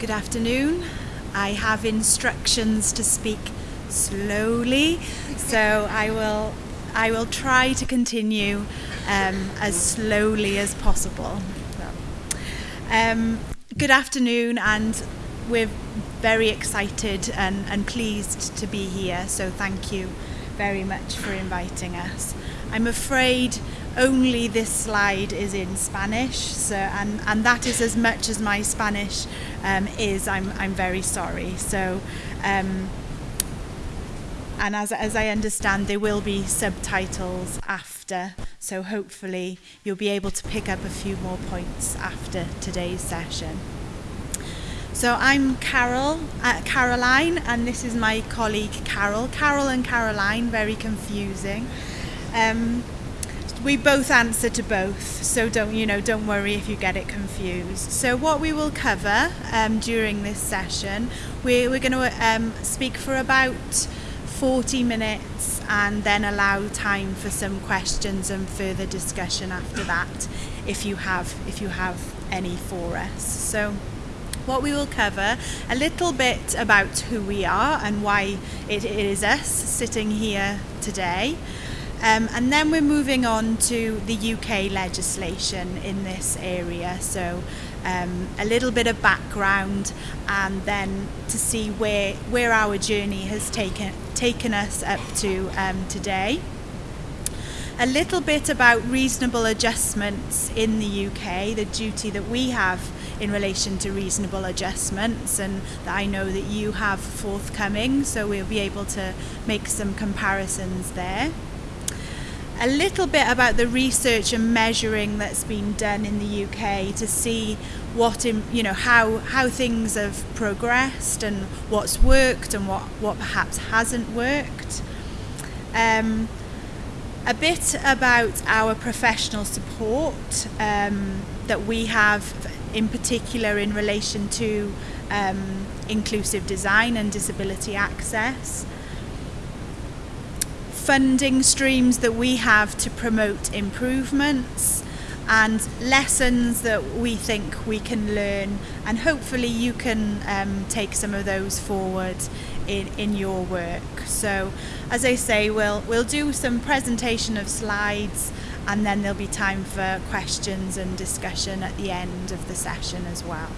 Good afternoon. I have instructions to speak slowly, so I will I will try to continue um, as slowly as possible. Um, good afternoon, and we're very excited and, and pleased to be here. So thank you very much for inviting us. I'm afraid only this slide is in Spanish, so and, and that is as much as my Spanish um, is. I'm I'm very sorry. So. Um, and as, as I understand, there will be subtitles after, so hopefully you'll be able to pick up a few more points after today's session. So I'm Carol, uh, Caroline, and this is my colleague Carol. Carol and Caroline, very confusing. Um, we both answer to both, so don't you know? Don't worry if you get it confused. So what we will cover um, during this session, we, we're going to um, speak for about 40 minutes and then allow time for some questions and further discussion after that, if you have if you have any for us. So what we will cover a little bit about who we are and why it, it is us sitting here today. Um, and then we're moving on to the UK legislation in this area. So um, a little bit of background and then to see where, where our journey has taken, taken us up to um, today. A little bit about reasonable adjustments in the UK, the duty that we have in relation to reasonable adjustments and that I know that you have forthcoming so we'll be able to make some comparisons there a little bit about the research and measuring that's been done in the UK to see what in, you know how how things have progressed and what's worked and what what perhaps hasn't worked. Um, a bit about our professional support um, that we have in particular in relation to um, inclusive design and disability access funding streams that we have to promote improvements and lessons that we think we can learn. And hopefully you can um, take some of those forward in, in your work. So as I say we'll we'll do some presentation of slides and then there'll be time for questions and discussion at the end of the session as well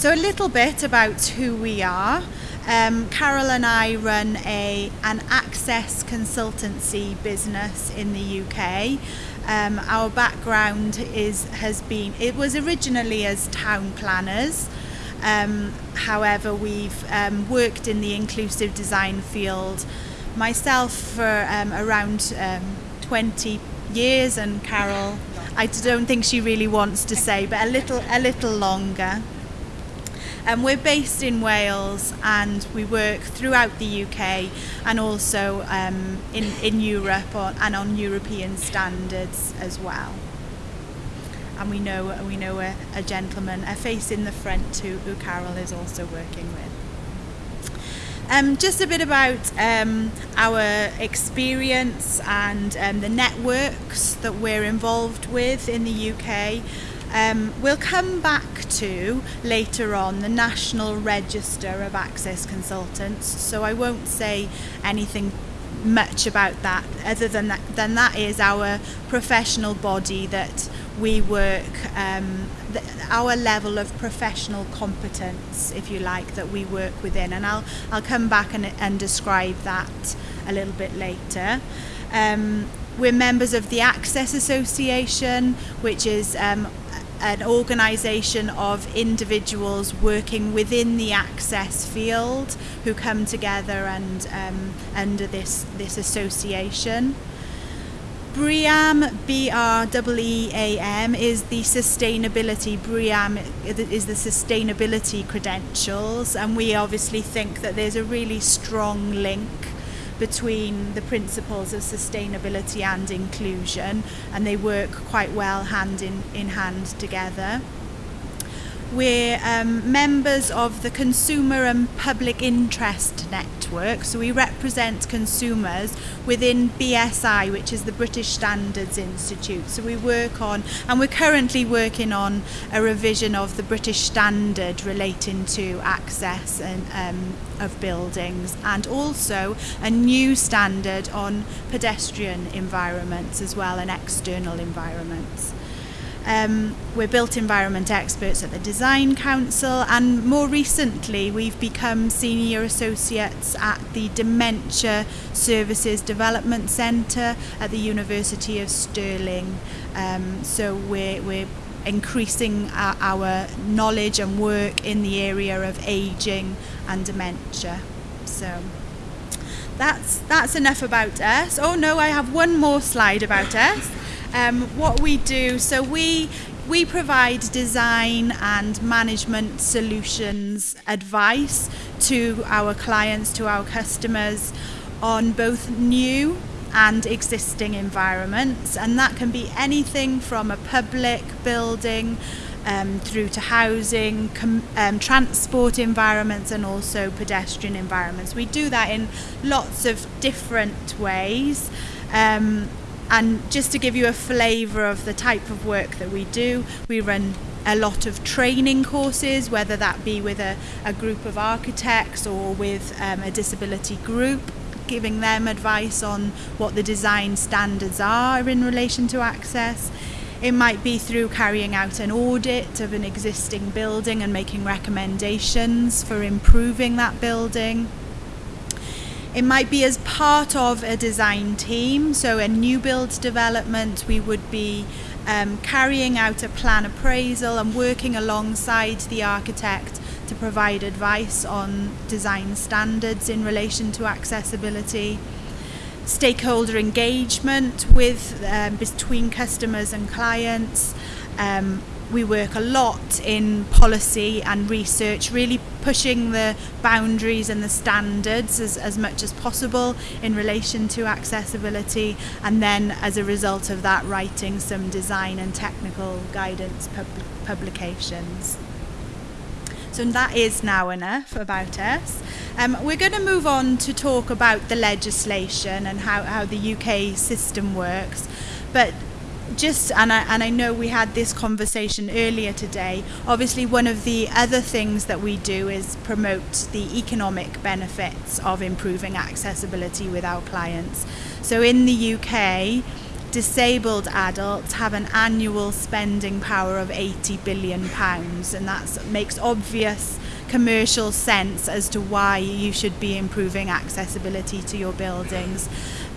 so a little bit about who we are um, Carol and I run a an access consultancy business in the UK. Um, our background is has been it was originally as town planners. Um, however, we've um, worked in the inclusive design field myself for um, around um, 20 years, and Carol, I don't think she really wants to say, but a little a little longer. Um, we're based in Wales and we work throughout the UK and also um, in, in Europe and on European standards as well. And we know we know a, a gentleman, a face in the front who, who Carol is also working with. Um, just a bit about um, our experience and um, the networks that we're involved with in the UK. Um, we'll come back to later on the National Register of Access Consultants, so I won't say anything much about that other than that than that is our professional body that we work um, our level of professional competence if you like that we work within. And I'll I'll come back and, and describe that a little bit later. Um, we're members of the Access Association, which is um, an organisation of individuals working within the access field who come together and um, under this this association. BREEAM, B-R-E-E-A-M, is the sustainability, BREEAM is the sustainability credentials and we obviously think that there's a really strong link between the principles of sustainability and inclusion and they work quite well hand in, in hand together. We're um, members of the Consumer and Public Interest Network, so we represent consumers within BSI, which is the British Standards Institute. So we work on, and we're currently working on a revision of the British Standard relating to access and um, of buildings, and also a new standard on pedestrian environments as well and external environments. Um, we're built environment experts at the Design Council, and more recently, we've become senior associates at the Dementia Services Development Centre at the University of Stirling. Um, so we're, we're increasing our, our knowledge and work in the area of ageing and dementia. So that's that's enough about us. Oh no, I have one more slide about us um, what we do. So we we provide design and management solutions advice to our clients, to our customers on both new and existing environments, and that can be anything from a public building um, through to housing, um, transport environments, and also pedestrian environments. We do that in lots of different ways. Um, and just to give you a flavour of the type of work that we do, we run a lot of training courses, whether that be with a, a group of architects or with um, a disability group, giving them advice on what the design standards are in relation to access. It might be through carrying out an audit of an existing building and making recommendations for improving that building. It might be as part of a design team, so a new build development, we would be um, carrying out a plan appraisal and working alongside the architect to provide advice on design standards in relation to accessibility. Stakeholder engagement with um, between customers and clients, um, we work a lot in policy and research, really pushing the boundaries and the standards as, as much as possible in relation to accessibility, and then as a result of that, writing some design and technical guidance pub- publications. So that is now enough about us. Um, we're going to move on to talk about the legislation and how, how the UK system works. But just and I, and I know we had this conversation earlier today obviously one of the other things that we do is promote the economic benefits of improving accessibility with our clients. So in the UK disabled adults have an annual spending power of 80 billion pounds and that makes obvious commercial sense as to why you should be improving accessibility to your buildings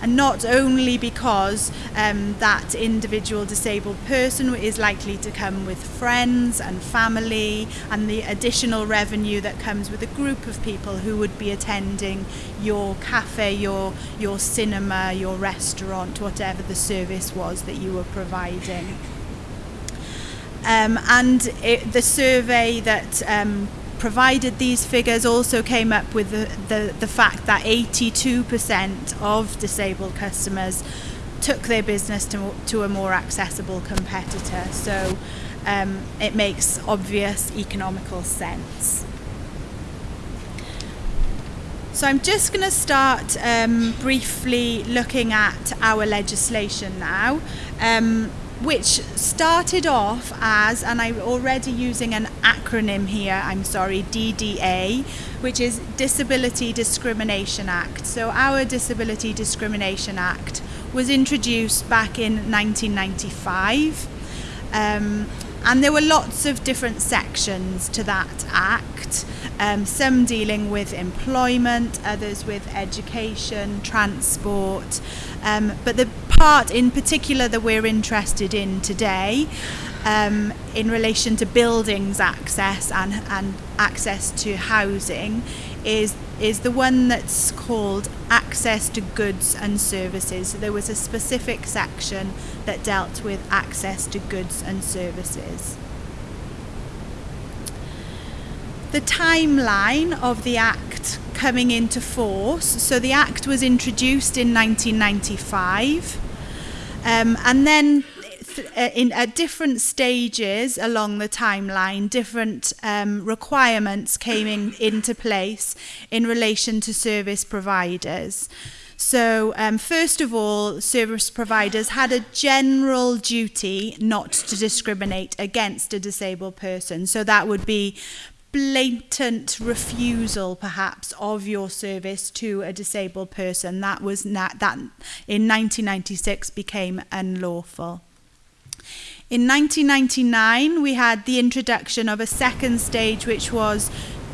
and not only because um, that individual disabled person is likely to come with friends and family and the additional revenue that comes with a group of people who would be attending your cafe, your your cinema, your restaurant, whatever the service was that you were providing. Um, and it, the survey that um, provided these figures also came up with the, the, the fact that 82% of disabled customers took their business to, to a more accessible competitor. So um, it makes obvious economical sense. So I'm just going to start um, briefly looking at our legislation now. Um, which started off as, and I'm already using an acronym here, I'm sorry, DDA, which is Disability Discrimination Act. So, our Disability Discrimination Act was introduced back in 1995. Um, and there were lots of different sections to that act, um, some dealing with employment, others with education, transport. Um, but the part in particular that we're interested in today um, in relation to buildings access and, and access to housing is is the one that's called access to goods and services. So there was a specific section that dealt with access to goods and services. The timeline of the Act coming into force. So the Act was introduced in 1995, um, and then Uh, in, at different stages along the timeline, different um, requirements came in, into place in relation to service providers. So um, first of all, service providers had a general duty not to discriminate against a disabled person. So that would be blatant refusal perhaps of your service to a disabled person that was not, that in 1996 became unlawful in 1999 we had the introduction of a second stage which was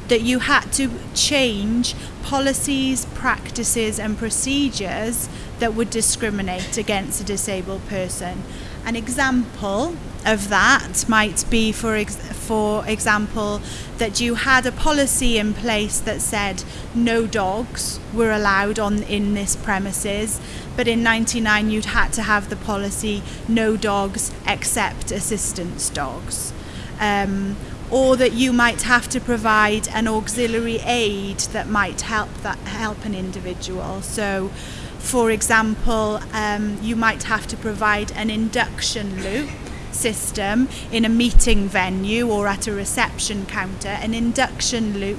that you had to change policies, practices, and procedures that would discriminate against a disabled person. An example of that might be, for, ex- for example, that you had a policy in place that said no dogs were allowed on in this premises, but in 99 you'd had to have the policy no dogs except assistance dogs. Um, or that you might have to provide an auxiliary aid that might help that help an individual. So, For example, um, you might have to provide an induction loop system in a meeting venue or at a reception counter, an induction loop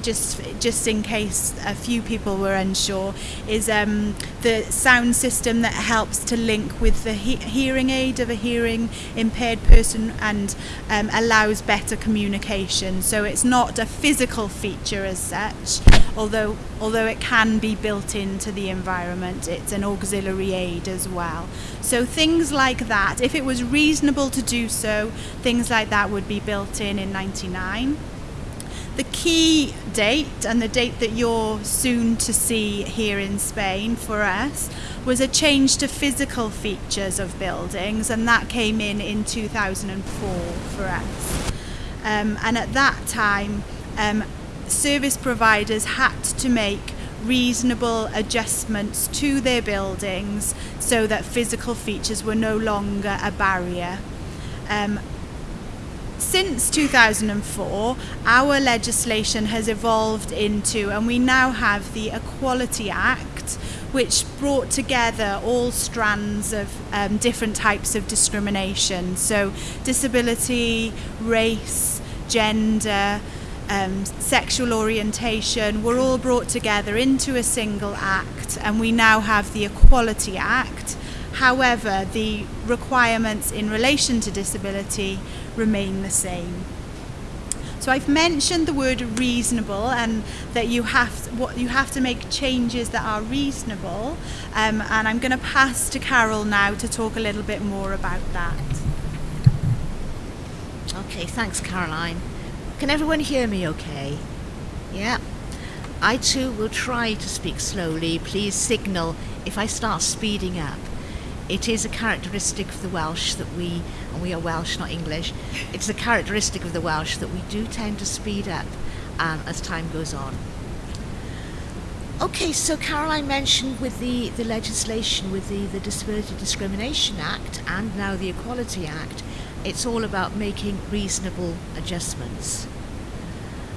just just in case a few people were unsure, is um, the sound system that helps to link with the he- hearing aid of a hearing impaired person and um, allows better communication. So it's not a physical feature as such, although although it can be built into the environment. It's an auxiliary aid as well. So things like that, if it was reasonable to do so, things like that would be built in in 99 the key date and the date that you're soon to see here in Spain for us was a change to physical features of buildings, and that came in in 2004 for us. Um, and at that time, um, service providers had to make reasonable adjustments to their buildings so that physical features were no longer a barrier. Um, since 2004, our legislation has evolved into, and we now have the Equality Act, which brought together all strands of um, different types of discrimination. So, disability, race, gender, um, sexual orientation were all brought together into a single act, and we now have the Equality Act. However, the requirements in relation to disability remain the same. So I've mentioned the word reasonable and that you have to, what you have to make changes that are reasonable. Um, and I'm going to pass to Carol now to talk a little bit more about that. Okay, thanks, Caroline. Can everyone hear me okay? Yeah. I too will try to speak slowly. Please signal if I start speeding up. It is a characteristic of the Welsh that we, and we are Welsh, not English, it's a characteristic of the Welsh that we do tend to speed up um, as time goes on. Okay, so Caroline mentioned with the, the legislation, with the, the Disability Discrimination Act and now the Equality Act, it's all about making reasonable adjustments.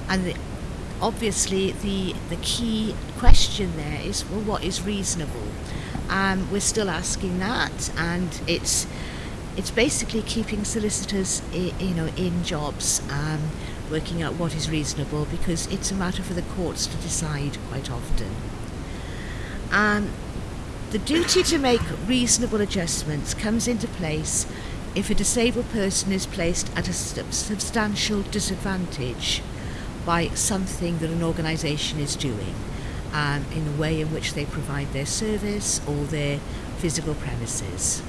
And the, obviously, the, the key question there is well, what is reasonable? Um, we're still asking that, and it's it's basically keeping solicitors, I, you know, in jobs, um, working out what is reasonable, because it's a matter for the courts to decide quite often. Um, the duty to make reasonable adjustments comes into place if a disabled person is placed at a substantial disadvantage by something that an organisation is doing um, in the way in which they provide their service or their physical premises.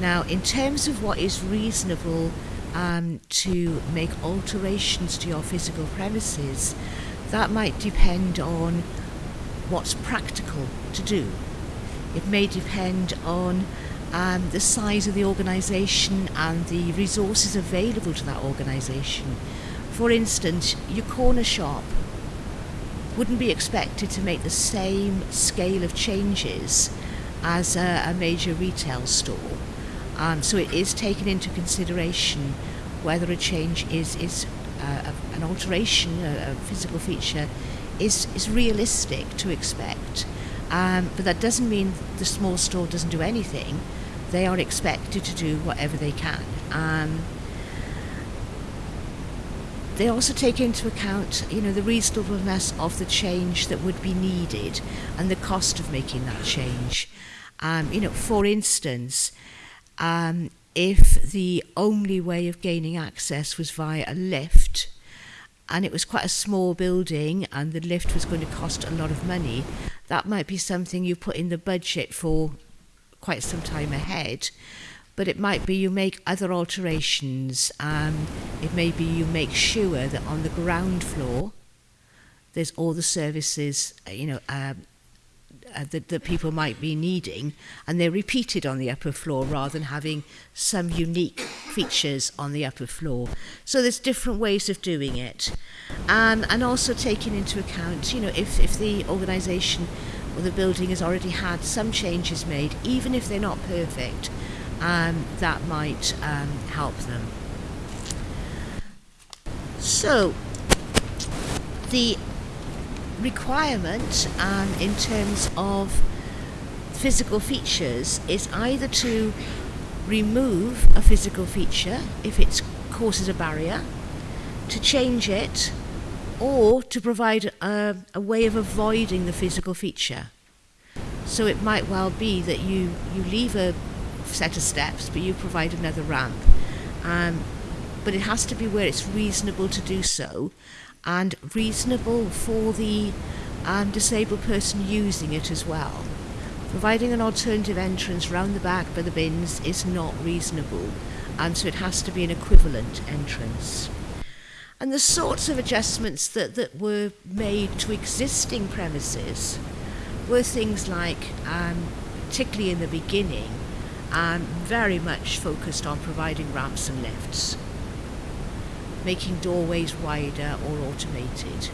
Now, in terms of what is reasonable um, to make alterations to your physical premises, that might depend on what's practical to do. It may depend on um, the size of the organisation and the resources available to that organisation. For instance, your corner shop wouldn't be expected to make the same scale of changes as a, a major retail store. Um, so it is taken into consideration whether a change is, is uh, a, an alteration, a, a, physical feature, is, is realistic to expect. Um, but that doesn't mean the small store doesn't do anything. they are expected to do whatever they can. Um, they also take into account, you know, the reasonableness of the change that would be needed and the cost of making that change. Um, you know, for instance, um, if the only way of gaining access was via a lift, and it was quite a small building and the lift was going to cost a lot of money, that might be something you put in the budget for quite some time ahead. But it might be you make other alterations. Um, it may be you make sure that on the ground floor, there's all the services, uh, you know, um, uh, that, that people might be needing, and they're repeated on the upper floor rather than having some unique features on the upper floor. So there's different ways of doing it, um, and also taking into account, you know, if, if the organisation or the building has already had some changes made, even if they're not perfect, um, that might um, help them. So the requirement um, in terms of physical features is either to remove a physical feature if it causes a barrier, to change it, or to provide a, a way of avoiding the physical feature. So it might well be that you, you leave a set of steps, but you provide another ramp. Um, but it has to be where it's reasonable to do so and reasonable for the um, disabled person using it as well. Providing an alternative entrance round the back by the bins is not reasonable, and so it has to be an equivalent entrance. And the sorts of adjustments that, that were made to existing premises were things like, um, particularly in the beginning, um, very much focused on providing ramps and lifts making doorways wider or automated.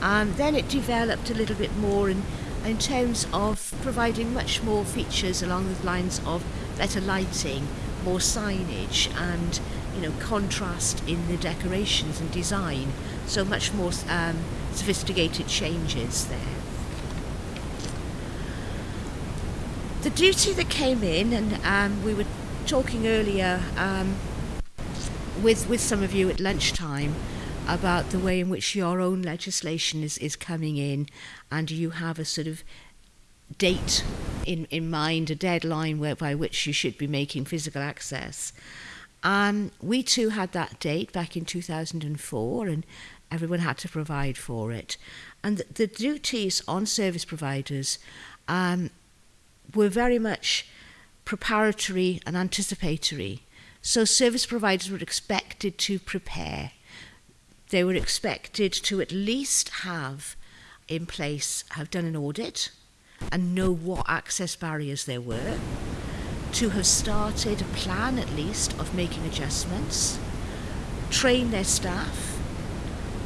And then it developed a little bit more in, in terms of providing much more features along the lines of better lighting, more signage and you know contrast in the decorations and design so much more um, sophisticated changes there the duty that came in and um, we were talking earlier um, with, with some of you at lunchtime about the way in which your own legislation is, is coming in and you have a sort of date in, in mind, a deadline where, by which you should be making physical access. Um, we too had that date back in 2004 and everyone had to provide for it. And the, the duties on service providers um, were very much preparatory and anticipatory. So service providers were expected to prepare. They were expected to at least have in place, have done an audit and know what access barriers there were, to have started a plan at least of making adjustments, train their staff,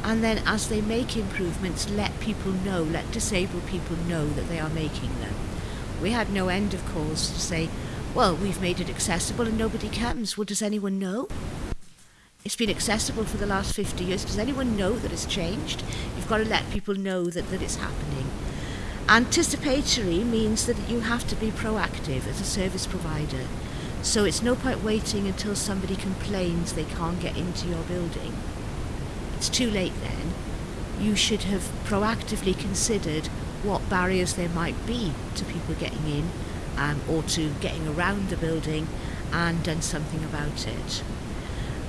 and then as they make improvements, let people know, let disabled people know that they are making them. We had no end of calls to say, well, we've made it accessible and nobody comes. Well, does anyone know? It's been accessible for the last 50 years. Does anyone know that it's changed? You've got to let people know that, that it's happening. Anticipatory means that you have to be proactive as a service provider. So it's no point waiting until somebody complains they can't get into your building. It's too late then. You should have proactively considered what barriers there might be to people getting in um, or to getting around the building and done something about it.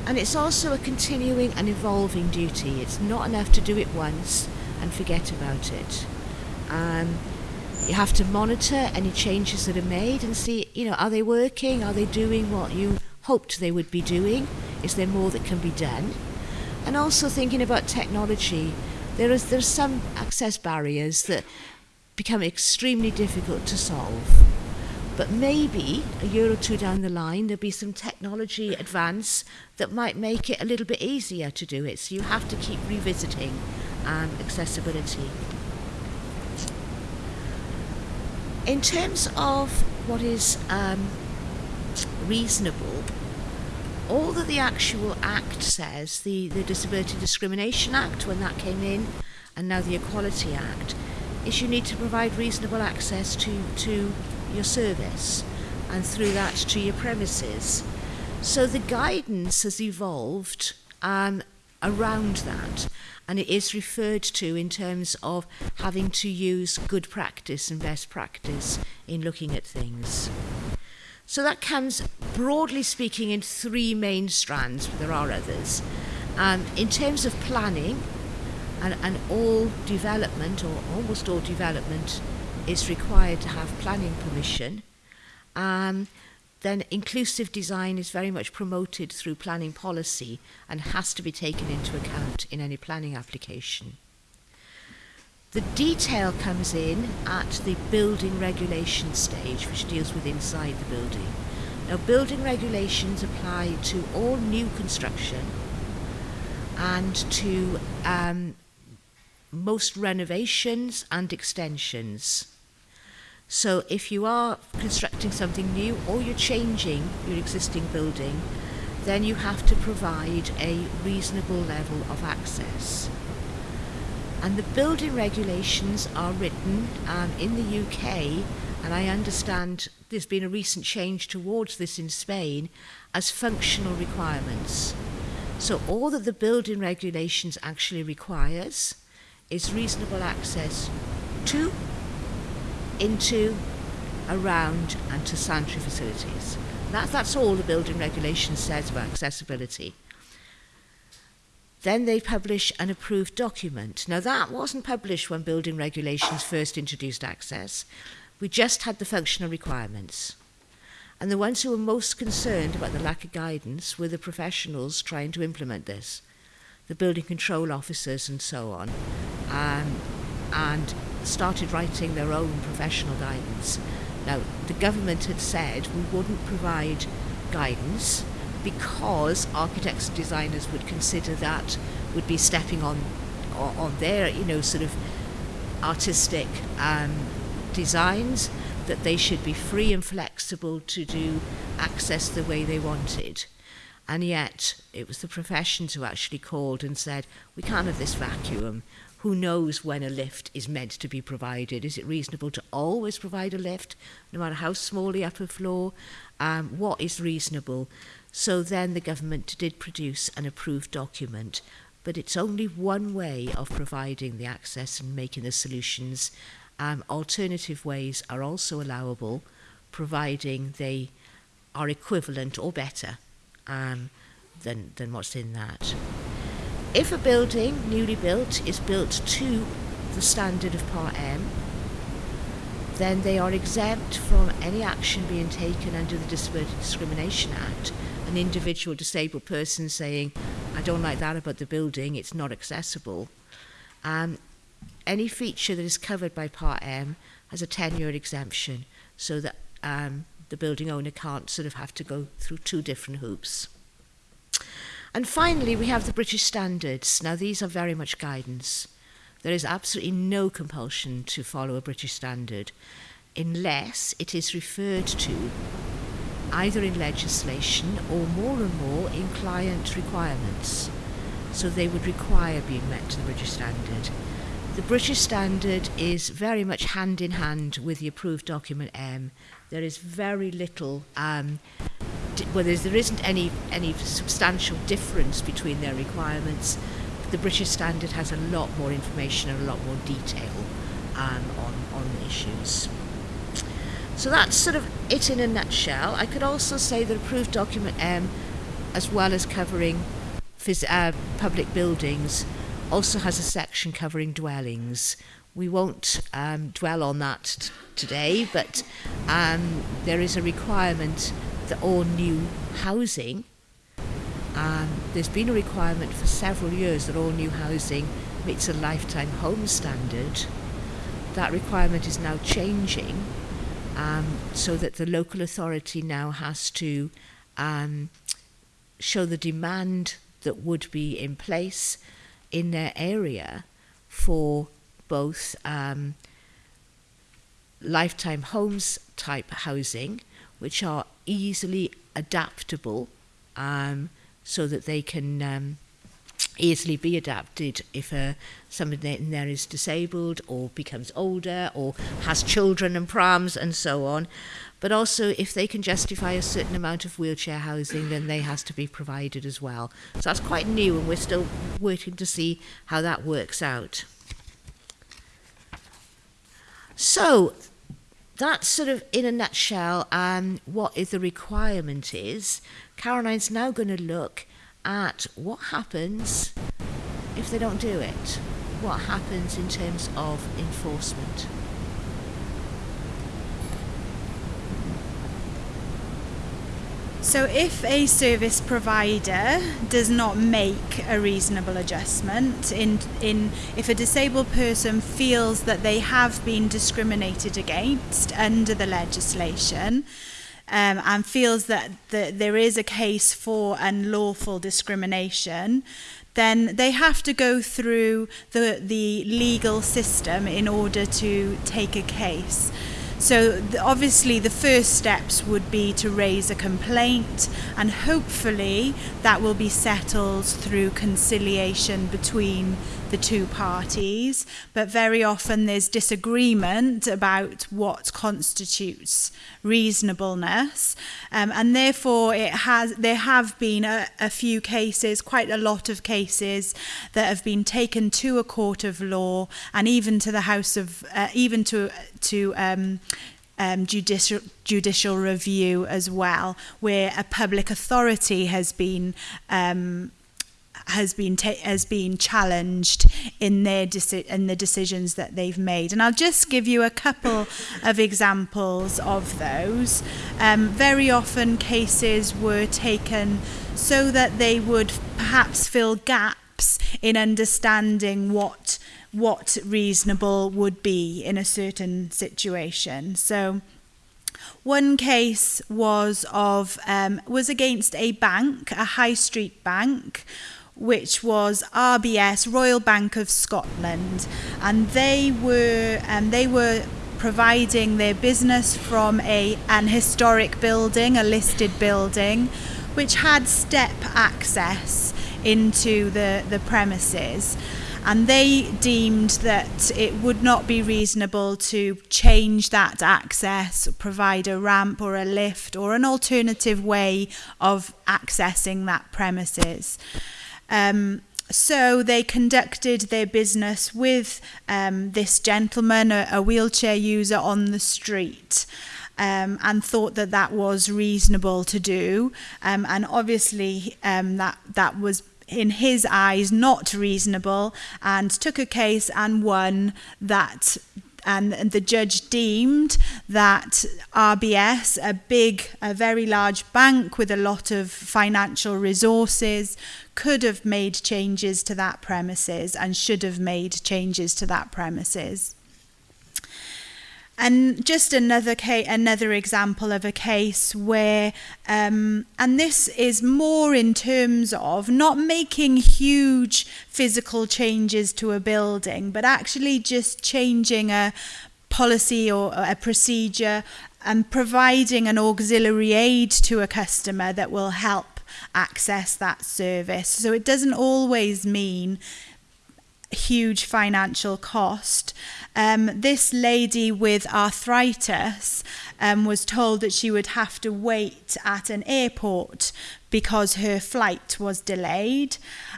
And it's also a continuing and evolving duty. It's not enough to do it once and forget about it. Um, you have to monitor any changes that are made and see, you know, are they working? Are they doing what you hoped they would be doing? Is there more that can be done? And also thinking about technology. There is there's some access barriers that become extremely difficult to solve. But maybe a year or two down the line, there'll be some technology advance that might make it a little bit easier to do it. So you have to keep revisiting um, accessibility. In terms of what is um, reasonable, all that the actual Act says, the, the Disability Discrimination Act, when that came in, and now the Equality Act, is you need to provide reasonable access to, to your service. and through that to your premises. So the guidance has evolved um, around that, and it is referred to in terms of having to use good practice and best practice in looking at things. So that comes, broadly speaking, in three main strands, but there are others. Um, in terms of planning, and, and all development, or almost all development, is required to have planning permission. Um, then inclusive design is very much promoted through planning policy and has to be taken into account in any planning application. The detail comes in at the building regulation stage, which deals with inside the building. Now, building regulations apply to all new construction and to um, most renovations and extensions. So if you are constructing something new or you're changing your existing building, then you have to provide a reasonable level of access. And the building regulations are written um, in the UK, and I understand there's been a recent change towards this in Spain, as functional requirements. So all that the building regulations actually requires is reasonable access to, into, around and to sanitary facilities. That, that's all the building regulation says about accessibility. Then they publish an approved document. Now that wasn't published when building regulations first introduced access. We just had the functional requirements. And the ones who were most concerned about the lack of guidance were the professionals trying to implement this, the building control officers and so on, um, and started writing their own professional guidance. Now, the government had said we wouldn't provide guidance because architects and designers would consider that would be stepping on on their you know sort of artistic um, designs that they should be free and flexible to do access the way they wanted. And yet it was the professions who actually called and said we can't have this vacuum. Who knows when a lift is meant to be provided is it reasonable to always provide a lift no matter how small the upper floor um, what is reasonable So then the government did produce an approved document, but it's only one way of providing the access and making the solutions. Um, alternative ways are also allowable, providing they are equivalent or better um, than, than what's in that. If a building, newly built, is built to the standard of Part M, then they are exempt from any action being taken under the Disability Discrimination Act an individual disabled person saying, I don't like that about the building, it's not accessible. Um, any feature that is covered by Part M has a 10-year exemption so that um, the building owner can't sort of have to go through two different hoops. And finally, we have the British standards. Now, these are very much guidance. There is absolutely no compulsion to follow a British standard unless it is referred to either in legislation or more and more in client requirements. So they would require being met to the British standard. The British standard is very much hand in hand with the approved document M. There is very little, um, well, there isn't any, any substantial difference between their requirements. The British standard has a lot more information and a lot more detail um, on, on issues. So that's sort of it in a nutshell. I could also say that approved document M, as well as covering uh, public buildings, also has a section covering dwellings. We won't um, dwell on that today, but um, there is a requirement that all new housing, um, there's been a requirement for several years that all new housing meets a lifetime home standard. That requirement is now changing um, so that the local authority now has to um, show the demand that would be in place in their area for both um, lifetime homes type housing, which are easily adaptable um, so that they can um, easily be adapted if uh, somebody in there is disabled or becomes older or has children and prams and so on. but also if they can justify a certain amount of wheelchair housing, then they has to be provided as well. So that's quite new, and we're still waiting to see how that works out. So that's sort of in a nutshell um, what is the requirement is. Caroline's now going to look at what happens if they don't do it. What happens in terms of enforcement. So if a service provider does not make a reasonable adjustment in in if a disabled person feels that they have been discriminated against under the legislation um and feels that the, there is a case for unlawful discrimination then they have to go through the the legal system in order to take a case. So obviously the first steps would be to raise a complaint and hopefully that will be settled through conciliation between the two parties, but very often there's disagreement about what constitutes reasonableness. Um, and therefore, it has, there have been a, a few cases, quite a lot of cases, that have been taken to a court of law and even to the House of, uh, even to, to um, um, judicial, judicial review as well, where a public authority has been um, has been has been challenged in their in the decisions that they've made. And I'll just give you a couple of examples of those. Um, very often, cases were taken so that they would perhaps fill gaps in understanding what what reasonable would be in a certain situation. So. One case was of um, was against a bank, a high street bank, which was RBS Royal Bank of Scotland, and they were um, they were providing their business from a an historic building, a listed building, which had step access into the the premises. And they deemed that it would not be reasonable to change that access, provide a ramp or a lift or an alternative way of accessing that premises. Um, so they conducted their business with um, this gentleman, a, a wheelchair user on the street. Um, and thought that that was reasonable to do. Um, and obviously um, that, that was in his eyes not reasonable and took a case and won that and, and the judge deemed that RBS, a big, a very large bank with a lot of financial resources, could have made changes to that premises and should have made changes to that premises. And just another case, another example of a case where, um, and this is more in terms of not making huge physical changes to a building, but actually just changing a policy or a procedure and providing an auxiliary aid to a customer that will help access that service. So it doesn't always mean huge financial cost. Um, this lady with arthritis um, was told that she would have to wait at an airport because her flight was delayed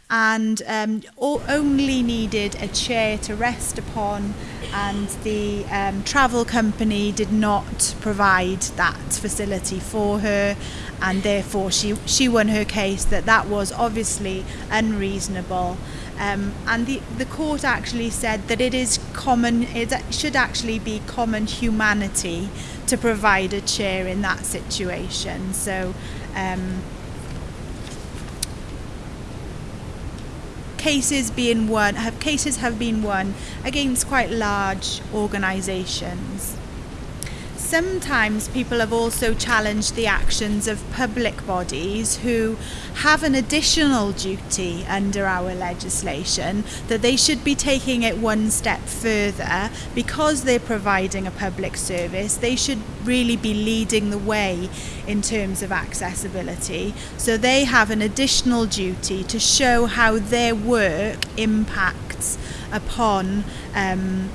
and um, only needed a chair to rest upon and the um, travel company did not provide that facility for her and therefore she, she won her case that that was obviously unreasonable um, and the, the court actually said that it is common, it should actually be common humanity to provide a chair in that situation. So, um, cases being won have cases have been won against quite large organisations. Sometimes people have also challenged the actions of public bodies who have an additional duty under our legislation that they should be taking it one step further because they're providing a public service. They should really be leading the way in terms of accessibility. So they have an additional duty to show how their work impacts upon um,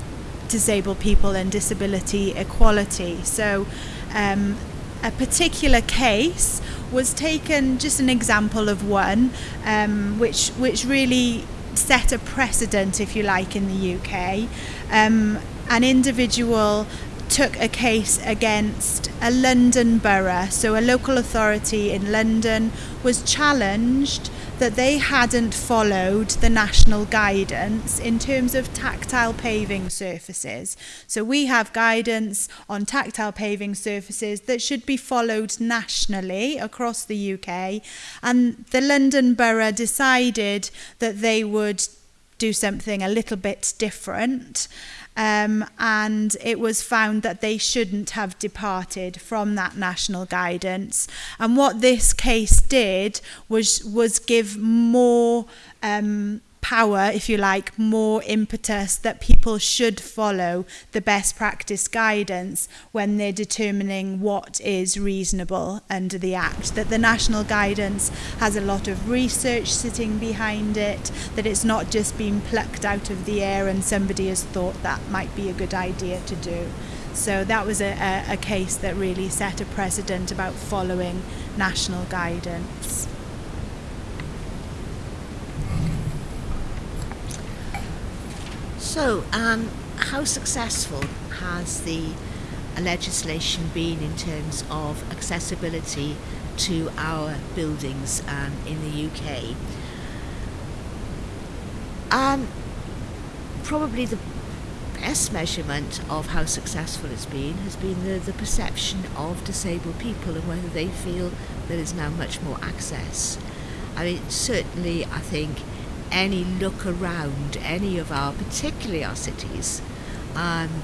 disabled people and disability equality. So um, a particular case was taken, just an example of one, um, which which really set a precedent, if you like, in the UK. Um, an individual took a case against a London borough, so a local authority in London was challenged that they hadn't followed the national guidance in terms of tactile paving surfaces. So we have guidance on tactile paving surfaces that should be followed nationally across the UK and the London Borough decided that they would do something a little bit different um, and it was found that they shouldn't have departed from that national guidance. And what this case did was, was give more um, power, if you like, more impetus that people should follow the best practice guidance when they're determining what is reasonable under the Act. That the national guidance has a lot of research sitting behind it, that it's not just been plucked out of the air and somebody has thought that might be a good idea to do. So that was a, a, a case that really set a precedent about following national guidance. So, um, how successful has the legislation been in terms of accessibility to our buildings um, in the UK? Um, probably the best measurement of how successful it's been has been the, the perception of disabled people and whether they feel there is now much more access. I mean, certainly, I think any look around any of our, particularly our cities, um,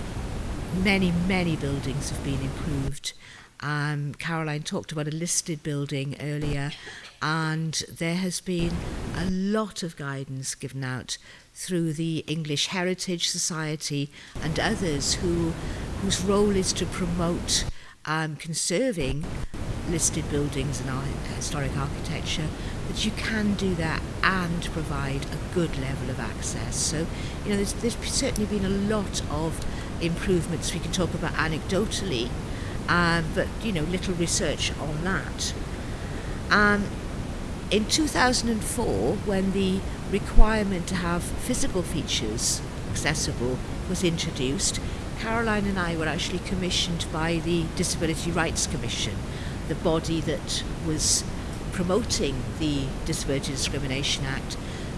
many, many buildings have been improved. Um, Caroline talked about a listed building earlier, and there has been a lot of guidance given out through the English Heritage Society and others who, whose role is to promote um, conserving listed buildings and our historic architecture, that you can do that and provide a good level of access. So, you know, there's, there's certainly been a lot of improvements we can talk about anecdotally, um, but, you know, little research on that. Um, in 2004, when the requirement to have physical features accessible was introduced, Caroline and I were actually commissioned by the Disability Rights Commission, the body that was promoting the Disability Discrimination Act,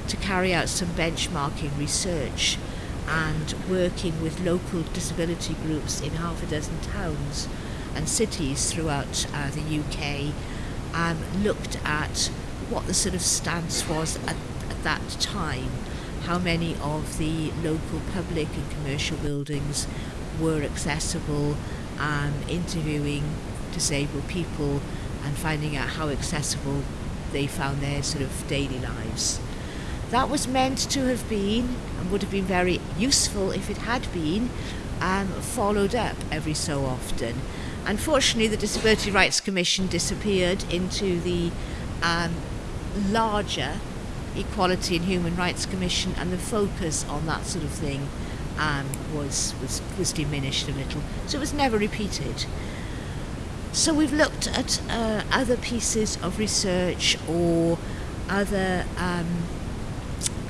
to carry out some benchmarking research and working with local disability groups in half a dozen towns and cities throughout uh, the UK, um, looked at what the sort of stance was at, at that time, how many of the local public and commercial buildings were accessible, um, interviewing disabled people and finding out how accessible they found their sort of daily lives. That was meant to have been, and would have been very useful if it had been, um, followed up every so often. Unfortunately, the Disability Rights Commission disappeared into the um, larger Equality and Human Rights Commission, and the focus on that sort of thing um, was, was, was diminished a little. So it was never repeated. So we've looked at uh, other pieces of research or other um,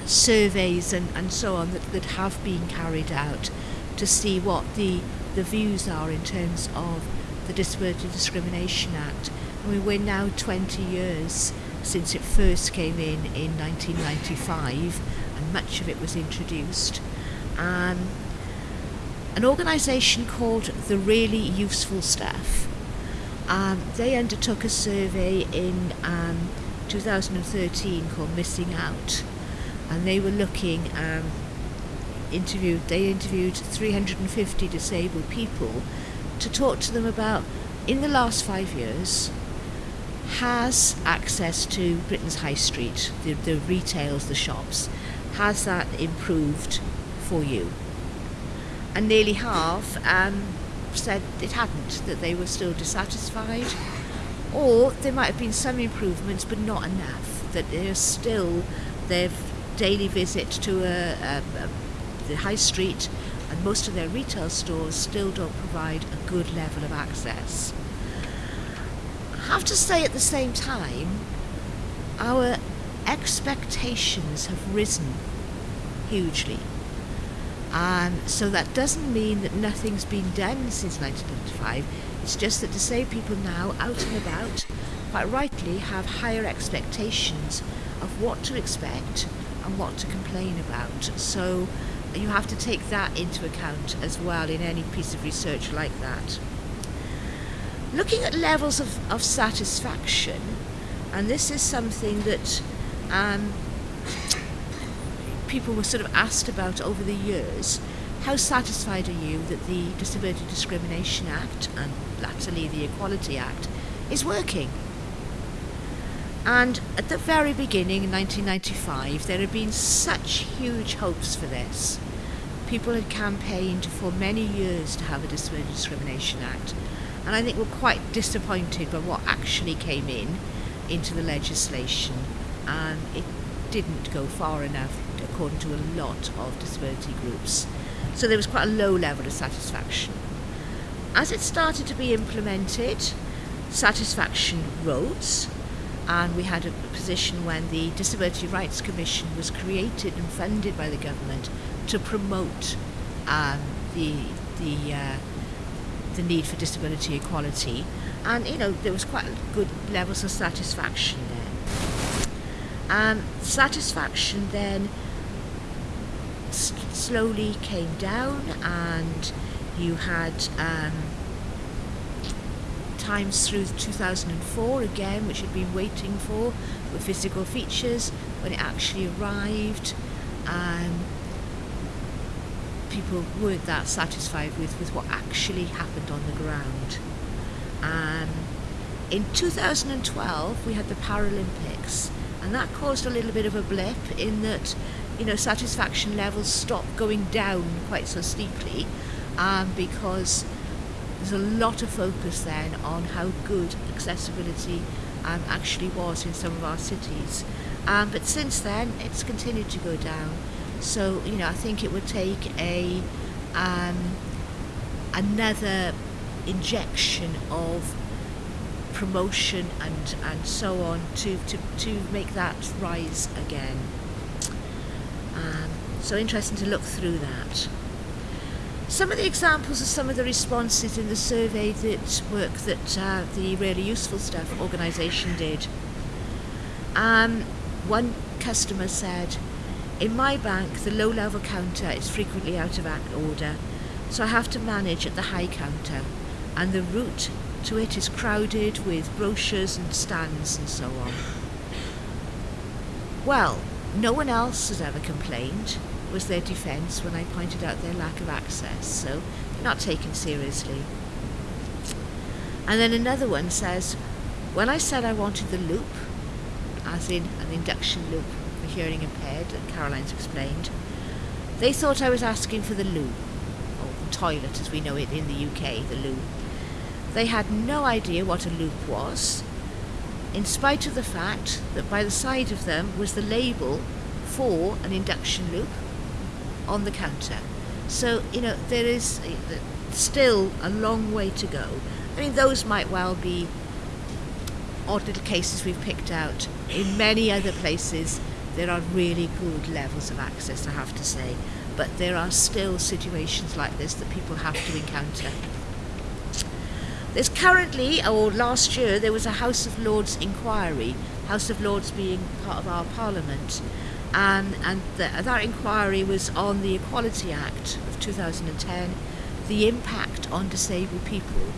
surveys and, and so on that, that have been carried out to see what the, the views are in terms of the Disability Discrimination Act. I mean, we're now 20 years since it first came in in 1995 and much of it was introduced. Um, an organisation called the Really Useful Stuff um, they undertook a survey in um, 2013 called Missing Out, and they were looking. Um, interviewed. They interviewed 350 disabled people to talk to them about in the last five years has access to Britain's high street, the, the retails, the shops, has that improved for you? And nearly half um, said it hadn't, that they were still dissatisfied. Or there might have been some improvements, but not enough, that there's still their daily visit to a, a, a, the high street and and most of their retail stores still don't provide a good level of access. I have to say at the same time, our expectations have risen hugely. Um, so that doesn't mean that nothing's been done since 1995. It's just that disabled people now, out and about, quite rightly have higher expectations of what to expect and what to complain about. So you have to take that into account as well in any piece of research like that. Looking at levels of, of satisfaction, and this is something that um, people were sort of asked about over the years. How satisfied are you that the Disability Discrimination Act and latterly the Equality Act is working? And at the very beginning in 1995, there had been such huge hopes for this. People had campaigned for many years to have a Disability Discrimination Act, and I think were quite disappointed by what actually came in into the legislation, and it didn't go far enough according to a lot of disability groups. So there was quite a low level of satisfaction. As it started to be implemented, satisfaction rose, and we had a position when the Disability Rights Commission was created and funded by the government to promote um, the the uh, the need for disability equality, and you know there was quite good levels of satisfaction there. Um, satisfaction then slowly came down, and you had um, times through 2004 again, which had been waiting for with physical features when it actually arrived. Um, people weren't that satisfied with, with what actually happened on the ground. Um, in 2012, we had the Paralympics, and that caused a little bit of a blip in that, you know, satisfaction levels stopped going down quite so steeply um, because there's a lot of focus then on how good accessibility um, actually was in some of our cities. Um, but since then, it's continued to go down. So, you know, I think it would take a um, another injection of promotion and, and so on to, to, to make that rise again. Um, so interesting to look through that. Some of the examples of some of the responses in the survey that work that uh, the Really Useful Stuff organisation did. Um, one customer said, in my bank, the low level counter is frequently out of order, so I have to manage at the high counter, and the route to it is crowded with brochures and stands and so on. Well, no one else has ever complained, was their defence when I pointed out their lack of access, so they're not taken seriously. And then another one says, when I said I wanted the loop, as in an induction loop for hearing impaired that Caroline's explained, they thought I was asking for the loo, or the toilet as we know it in the UK, the loo. They had no idea what a loop was, in spite of the fact that by the side of them was the label for an induction loop on the counter. So, you know, there is still a long way to go. I mean, those might well be odd little cases we've picked out. In many other places, there are really good levels of access, I have to say. But there are still situations like this that people have to encounter. There's currently, or last year, there was a House of Lords inquiry, House of Lords being part of our Parliament, um, and the, that inquiry was on the Equality Act of 2010, the impact on disabled people.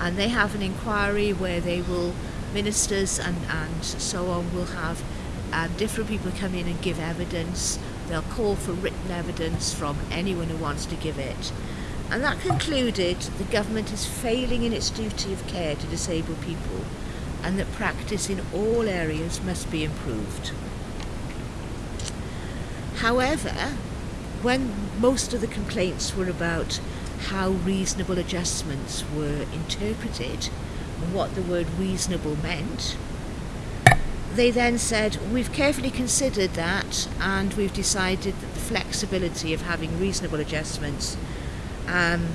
And they have an inquiry where they will, ministers and, and so on, will have um, different people come in and give evidence. They'll call for written evidence from anyone who wants to give it. And that concluded the government is failing in its duty of care to disabled people and that practice in all areas must be improved. However, when most of the complaints were about how reasonable adjustments were interpreted and what the word reasonable meant, they then said, We've carefully considered that and we've decided that the flexibility of having reasonable adjustments um,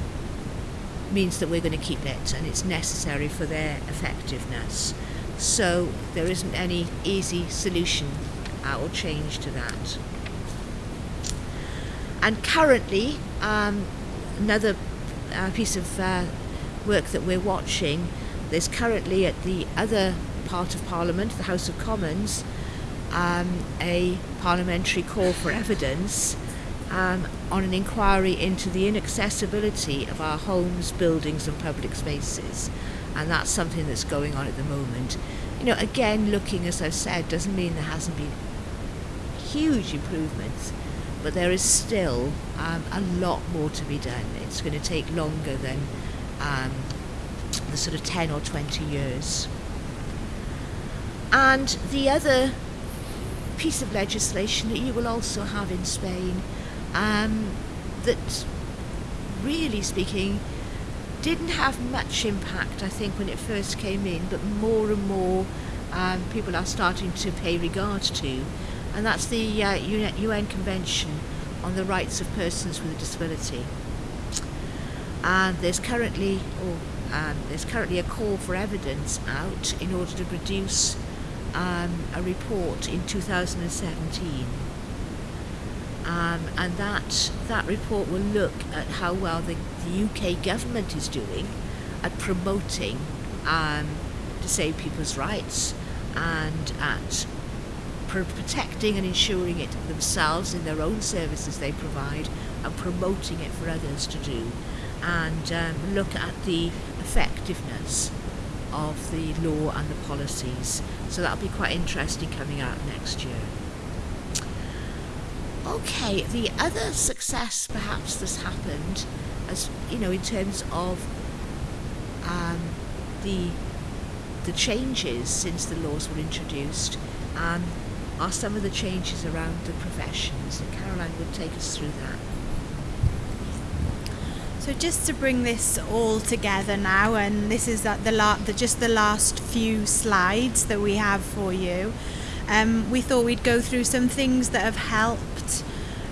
means that we're going to keep it and it's necessary for their effectiveness. So there isn't any easy solution or change to that. And currently, um, another uh, piece of uh, work that we're watching, there's currently at the other part of Parliament, the House of Commons, um, a parliamentary call for evidence um, on an inquiry into the inaccessibility of our homes, buildings, and public spaces. And that's something that's going on at the moment. You know, again, looking, as I've said, doesn't mean there hasn't been huge improvements, but there is still um, a lot more to be done. It's going to take longer than um, the sort of 10 or 20 years. And the other piece of legislation that you will also have in Spain um, that, really speaking, didn't have much impact, I think, when it first came in, but more and more um, people are starting to pay regard to, and that's the uh, UN Convention on the Rights of Persons with a Disability. And there's currently, or um, there's currently a call for evidence out in order to produce um, a report in 2017. Um, and that that report will look at how well the, the UK government is doing at promoting um, disabled people's rights and at protecting and ensuring it themselves in their own services they provide and promoting it for others to do and um, look at the effectiveness of the law and the policies. So that'll be quite interesting coming out next year. Okay, the other success perhaps that's happened, as you know, in terms of um, the the changes since the laws were introduced, um, are some of the changes around the professions. And Caroline would take us through that. So just to bring this all together now, and this is the, la- the just the last few slides that we have for you. Um, we thought we'd go through some things that have helped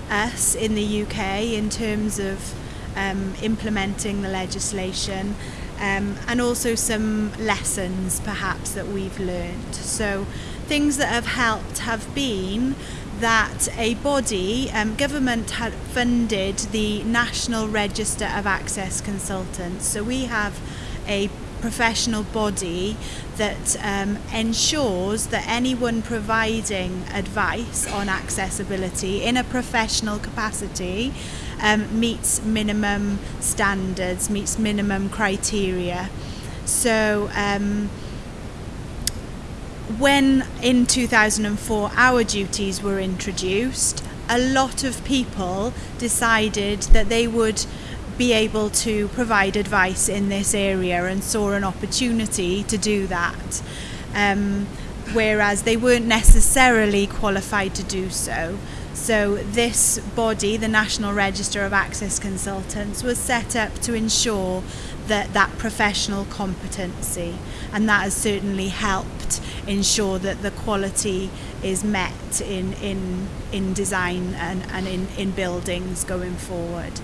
us in the UK in terms of um, implementing the legislation um, and also some lessons perhaps that we've learned. So things that have helped have been that a body, um, government had funded the National Register of Access Consultants. So we have a professional body that um, ensures that anyone providing advice on accessibility in a professional capacity um, meets minimum standards, meets minimum criteria. So um, when in 2004 our duties were introduced, a lot of people decided that they would be able to provide advice in this area and saw an opportunity to do that. Um, whereas they weren't necessarily qualified to do so. So, this body, the National Register of Access Consultants, was set up to ensure that that professional competency, and that has certainly helped ensure that the quality is met in in in design and, and in, in buildings going forward.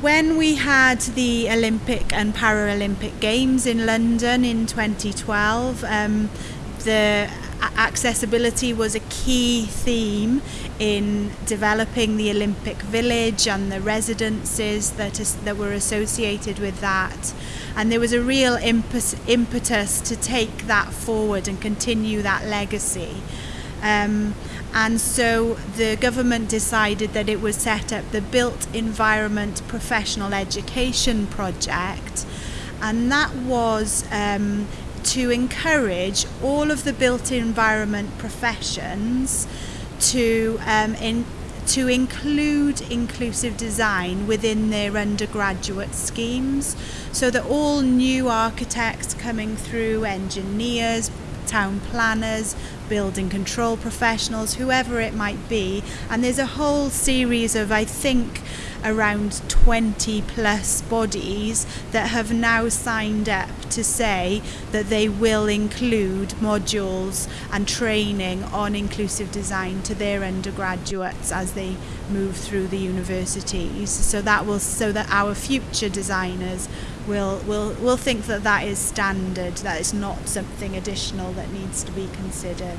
When we had the Olympic and Paralympic Games in London in 2012, um, the accessibility was a key theme in developing the Olympic Village and the residences that, is, that were associated with that. And there was a real impetus, impetus to take that forward and continue that legacy. Um, and so the government decided that it would set up the Built Environment Professional Education Project, and that was um, to encourage all of the built environment professions to um, in, to include inclusive design within their undergraduate schemes so that all new architects coming through, engineers, town planners, building control professionals, whoever it might be. And there's a whole series of, I think, around 20 plus bodies that have now signed up to say that they will include modules and training on inclusive design to their undergraduates as they move through the universities. So that will so that our future designers will will will think that that is standard that is not something additional that needs to be considered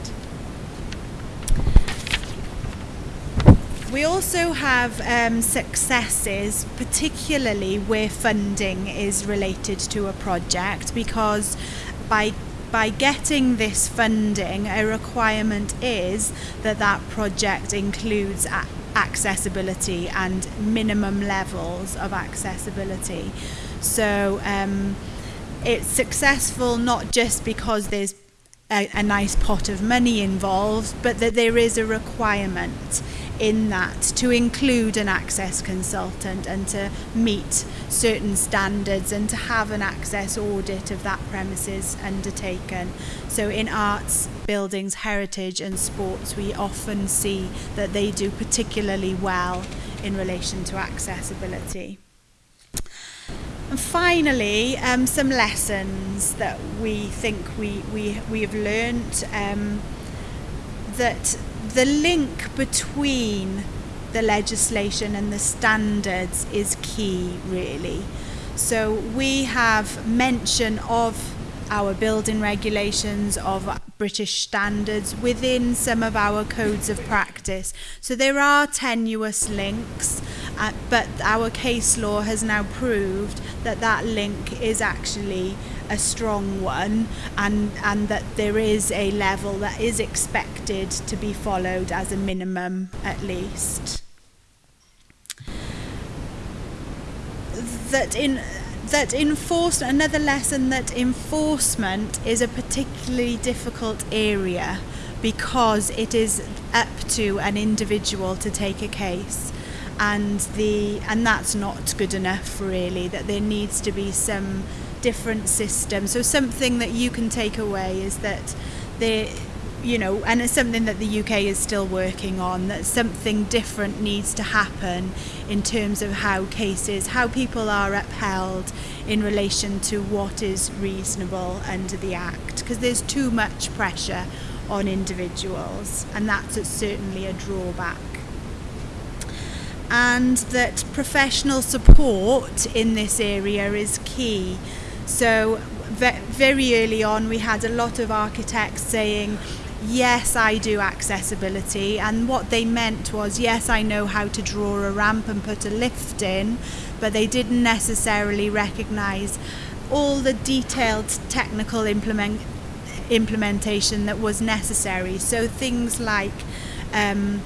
We also have um, successes, particularly where funding is related to a project, because by by getting this funding, a requirement is that that project includes accessibility and minimum levels of accessibility. So um, it's successful not just because there's a, a nice pot of money involved, but that there is a requirement in that to include an access consultant and to meet certain standards and to have an access audit of that premises undertaken. So in arts, buildings, heritage and sports we often see that they do particularly well in relation to accessibility. And finally, um, some lessons that we think we, we, we have learnt um, that the link between the legislation and the standards is key, really. So we have mention of our building regulations, of British standards within some of our codes of practice. So there are tenuous links, uh, but our case law has now proved that that link is actually a strong one and and that there is a level that is expected to be followed as a minimum at least. That in that enforce another lesson that enforcement is a particularly difficult area because it is up to an individual to take a case. And the and that's not good enough really that there needs to be some different system. So something that you can take away is that the you know, and it's something that the UK is still working on, that something different needs to happen in terms of how cases, how people are upheld in relation to what is reasonable under the Act, because there's too much pressure on individuals, and that's certainly a drawback. And that professional support in this area is key. So very early on we had a lot of architects saying yes I do accessibility and what they meant was yes I know how to draw a ramp and put a lift in but they didn't necessarily recognize all the detailed technical implement implementation that was necessary. So things like um,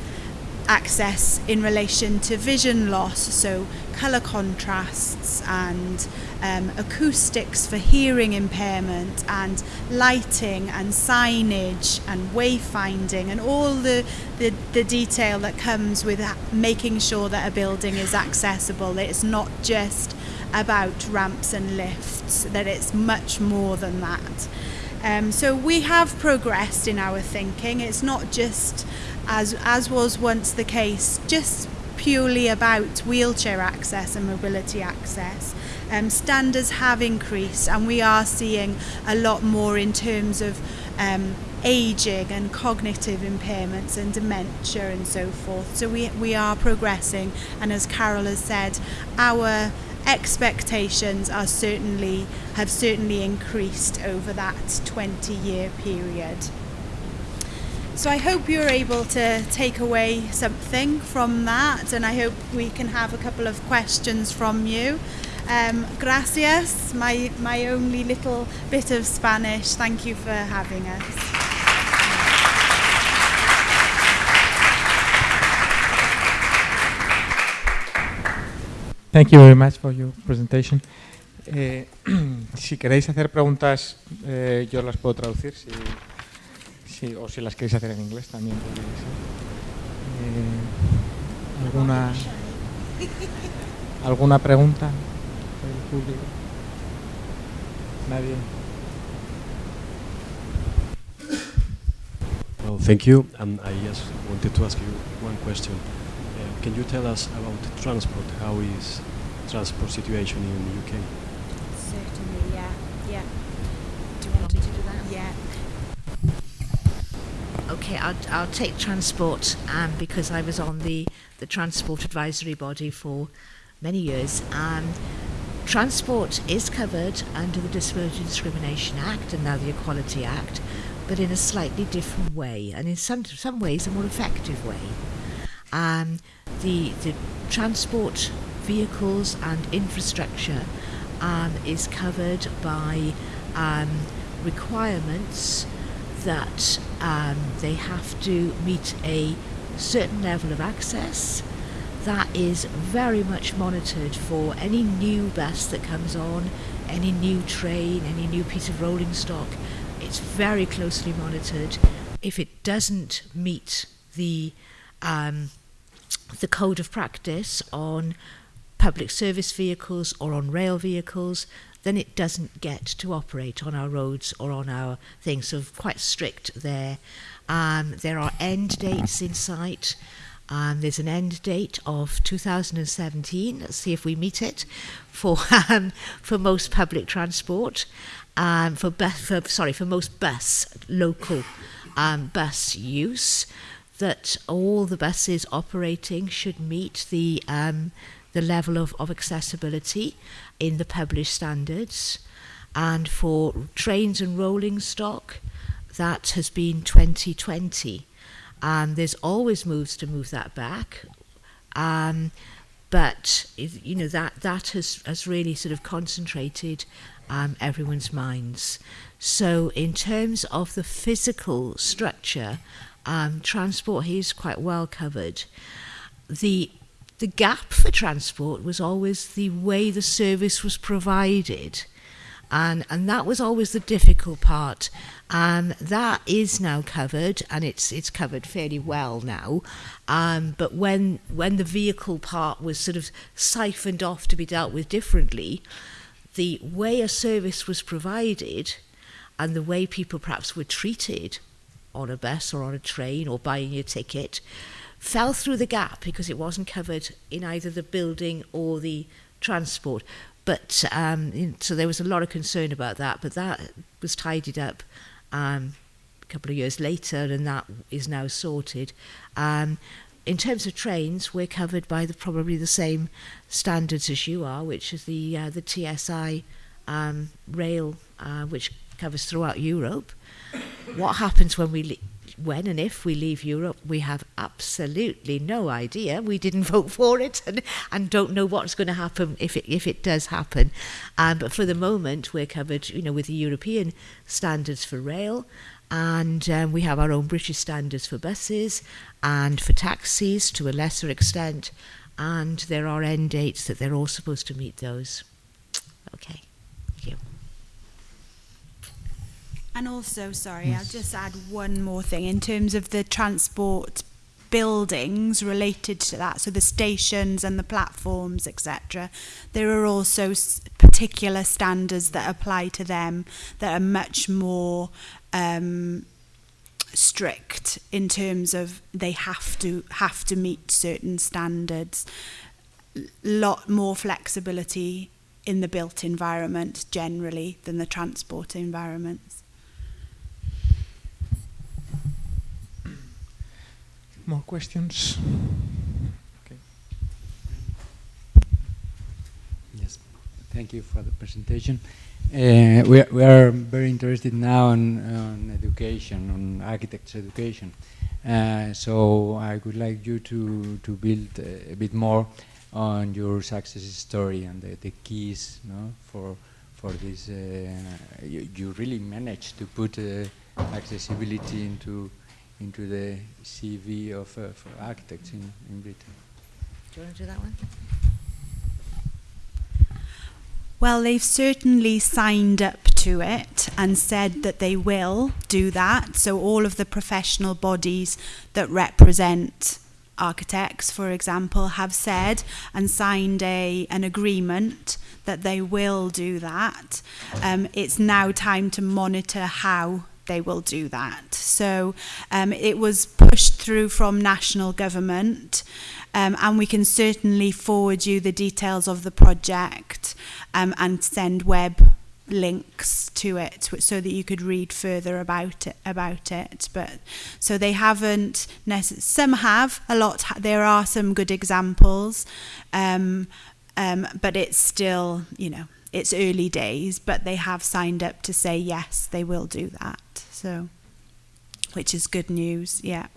access in relation to vision loss so color contrasts and um, acoustics for hearing impairment and lighting and signage and wayfinding and all the, the, the detail that comes with making sure that a building is accessible. It's not just about ramps and lifts, that it's much more than that. Um, so we have progressed in our thinking. It's not just, as, as was once the case, just purely about wheelchair access and mobility access. Um, standards have increased and we are seeing a lot more in terms of um, aging and cognitive impairments and dementia and so forth. So we, we are progressing and as Carol has said, our expectations are certainly have certainly increased over that 20 year period. So I hope you're able to take away something from that and I hope we can have a couple of questions from you. Um, gracias, my, my only little bit of Spanish. Thank you for having us. Thank you very much for your presentation. Eh, si queréis hacer preguntas, eh, yo las puedo traducir. Si Sí, o si las queréis hacer en inglés también eh, ¿Alguna, ¿Alguna pregunta? ¿Nadie? So thank you. And I just wanted to ask you one question. Uh, can you tell us about transport? How is transport situation in the UK? Okay, I'll, I'll take transport um, because I was on the, the transport advisory body for many years. Um, transport is covered under the Disability Discrimination Act and now the Equality Act, but in a slightly different way and in some, some ways a more effective way. Um, the, the transport vehicles and infrastructure um, is covered by um, requirements that um, they have to meet a certain level of access that is very much monitored for any new bus that comes on, any new train, any new piece of rolling stock. It's very closely monitored. If it doesn't meet the um, the code of practice on public service vehicles or on rail vehicles, then it doesn't get to operate on our roads or on our things. So quite strict there. Um, there are end dates in sight. Um, there's an end date of 2017. Let's see if we meet it for um, for most public transport. Um, for, for sorry for most bus local um, bus use, that all the buses operating should meet the um, the level of, of accessibility in the published standards. And for trains and rolling stock, that has been 2020. And there's always moves to move that back. Um, but you know that that has, has really sort of concentrated um, everyone's minds. So in terms of the physical structure, um, transport is quite well covered. The the gap for transport was always the way the service was provided. And, and that was always the difficult part. And that is now covered, and it's, it's covered fairly well now. Um, but when, when the vehicle part was sort of siphoned off to be dealt with differently, the way a service was provided and the way people perhaps were treated on a bus or on a train or buying a ticket fell through the gap because it wasn't covered in either the building or the transport. But um, so there was a lot of concern about that, but that was tidied up um, a couple of years later, and that is now sorted. Um, in terms of trains, we're covered by the probably the same standards as you are, which is the uh, the TSI um, rail, uh, which covers throughout Europe. What happens when we when and if we leave Europe, we have absolutely no idea. We didn't vote for it and, and don't know what's going to happen if it, if it does happen. Um, but for the moment, we're covered you know, with the European standards for rail. And um, we have our own British standards for buses and for taxis to a lesser extent. And there are end dates that they're all supposed to meet those. Okay. And also, sorry, yes. I'll just add one more thing in terms of the transport buildings related to that, so the stations and the platforms, etc. There are also particular standards that apply to them that are much more um, strict in terms of they have to have to meet certain standards. Lot more flexibility in the built environment generally than the transport environments. More questions? Okay. Yes, thank you for the presentation. Uh, we, are, we are very interested now on, on education, on architects' education. Uh, so I would like you to, to build a, a bit more on your success story and the, the keys no, for, for this. Uh, you, you, really managed to put uh, accessibility into into the CV of uh, architects in, in Britain. Do you want to do that one? Well, they've certainly signed up to it and said that they will do that. So, all of the professional bodies that represent architects, for example, have said and signed a, an agreement that they will do that. Um, it's now time to monitor how they will do that. So um, it was pushed through from national government, um, and we can certainly forward you the details of the project um, and send web links to it so that you could read further about it about it but so they haven't some have a lot there are some good examples um, um, but it's still you know it's early days but they have signed up to say yes they will do that so which is good news yeah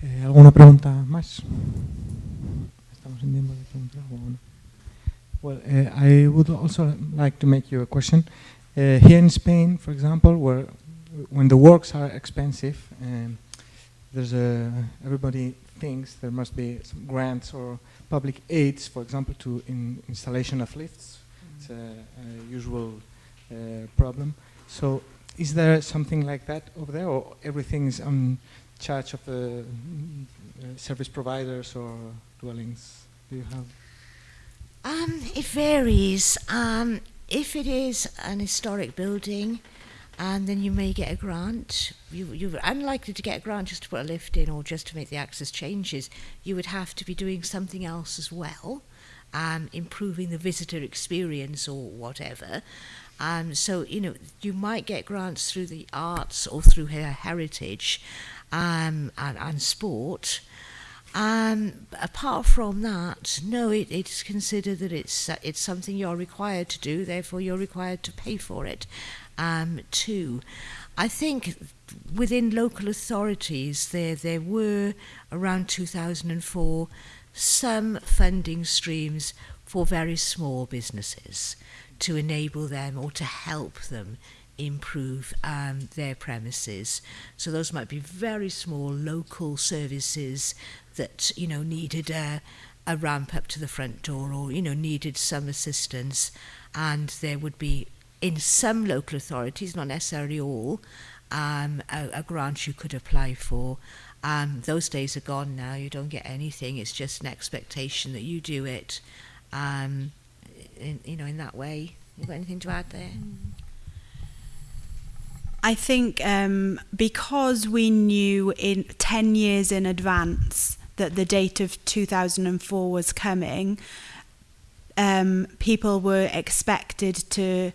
Eh, ¿Alguna pregunta más? Estamos en tiempo de preguntar. Well, uh, I would also like to make you a question. Uh, here in Spain, for example, where when the works are expensive, um, there's a everybody thinks there must be some grants or public aids, for example, to in installation of lifts. A, a usual uh, problem. So, is there something like that over there, or everything is on charge of the uh, service providers or dwellings? Do you have? Um, it varies. Um, if it is an historic building, and then you may get a grant. You, you're unlikely to get a grant just to put a lift in or just to make the access changes. You would have to be doing something else as well, um, improving the visitor experience or whatever. Um, so, you know, you might get grants through the arts or through her heritage um, and, and sport. Um, apart from that, no, it, it's considered that it's uh, it's something you're required to do. Therefore, you're required to pay for it. Um, too, I think within local authorities there there were around 2004 some funding streams for very small businesses to enable them or to help them improve um, their premises. So those might be very small local services that you know needed a, a ramp up to the front door or you know needed some assistance, and there would be in some local authorities, not necessarily all, um, a, a grant you could apply for. Those days are gone now. You don't get anything. It's just an expectation that you do it. Um, in, you know, in that way. You got anything to add there? I think um, because we knew in 10 years in advance that the date of 2004 was coming, um, people were expected to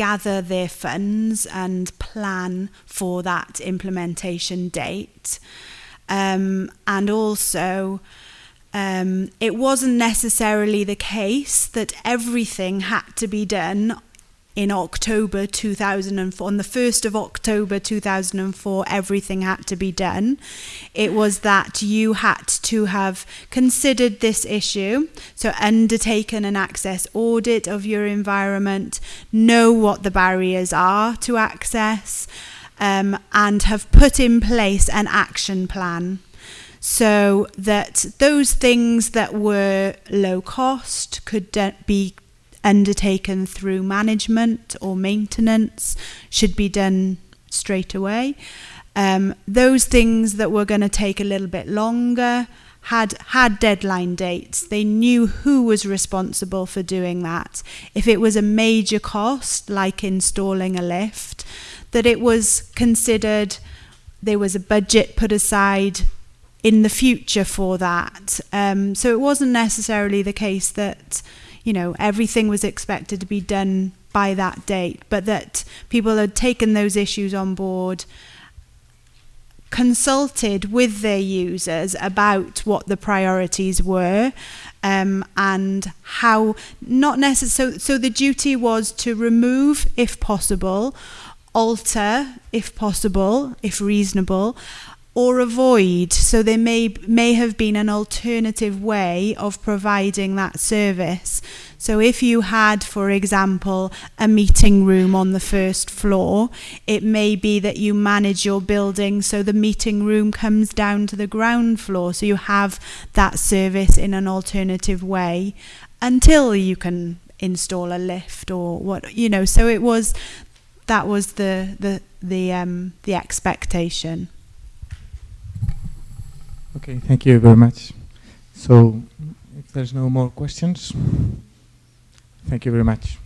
gather their funds and plan for that implementation date. Um, and also, um, it wasn't necessarily the case that everything had to be done in October 2004. On the 1st of October 2004, everything had to be done. It was that you had to have considered this issue, so undertaken an access audit of your environment, know what the barriers are to access, um, and have put in place an action plan so that those things that were low cost could be undertaken through management or maintenance should be done straight away. Um, those things that were going to take a little bit longer had had deadline dates. They knew who was responsible for doing that. If it was a major cost, like installing a lift, that it was considered there was a budget put aside in the future for that. Um, so it wasn't necessarily the case that you know everything was expected to be done by that date, but that people had taken those issues on board, consulted with their users about what the priorities were. Um, and how not necessarily so, so the duty was to remove if possible alter if possible if reasonable or avoid. So there may may have been an alternative way of providing that service. So if you had, for example, a meeting room on the first floor, it may be that you manage your building so the meeting room comes down to the ground floor. So you have that service in an alternative way until you can install a lift or what you know. So it was that was the the the um the expectation. Okay, thank you very much. So, if there's no more questions, Thank you very much.